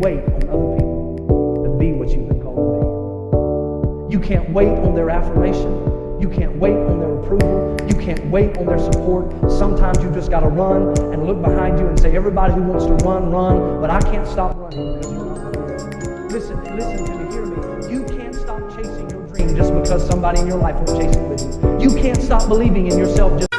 wait on other people to be what you've been called to be. You can't wait on their affirmation. You can't wait on their approval. You can't wait on their support. Sometimes you just got to run and look behind you and say, everybody who wants to run, run, but I can't stop running. Listen, listen to me, hear me. You can't stop chasing your dream just because somebody in your life won't chase it with you. You can't stop believing in yourself just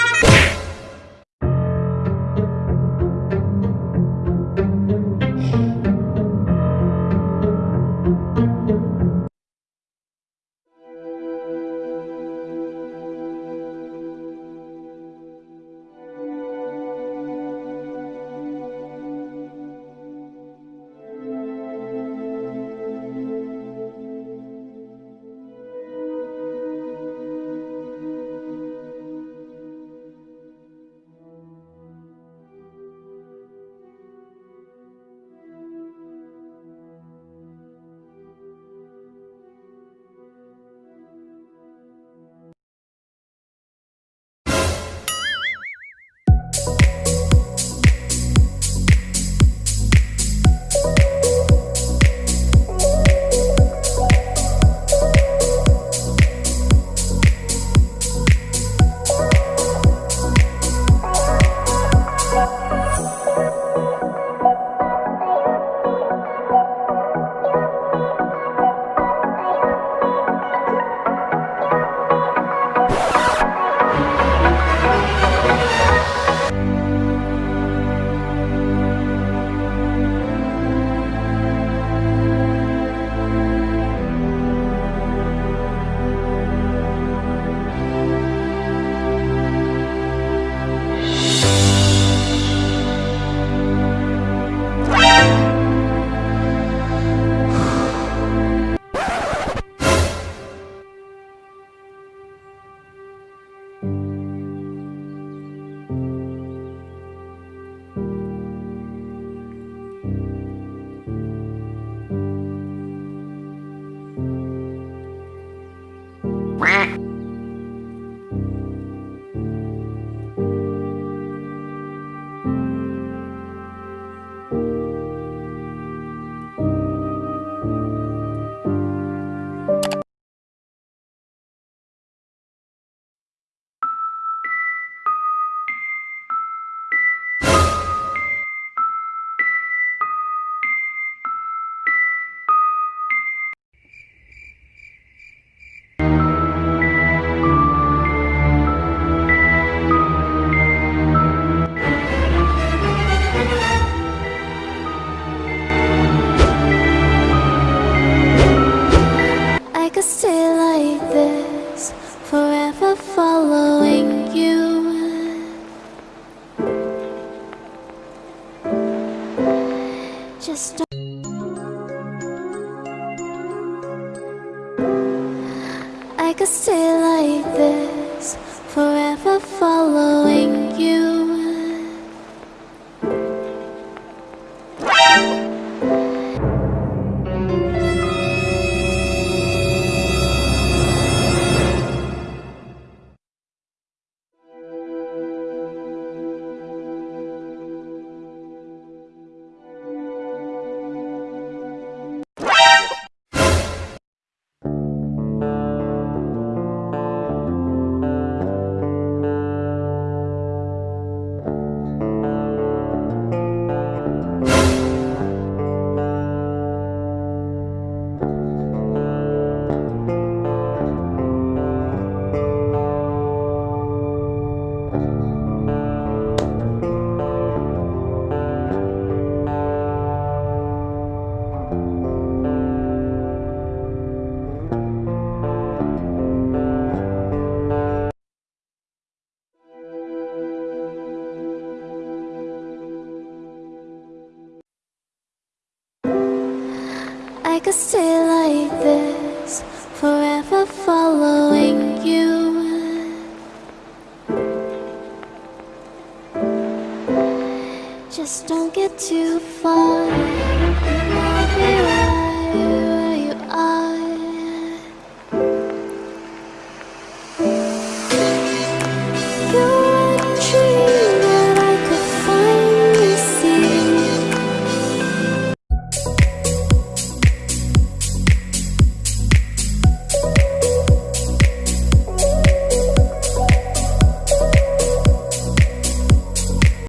Just I could stay like this, forever following you. I could stay like this, forever following you. Just don't get too far.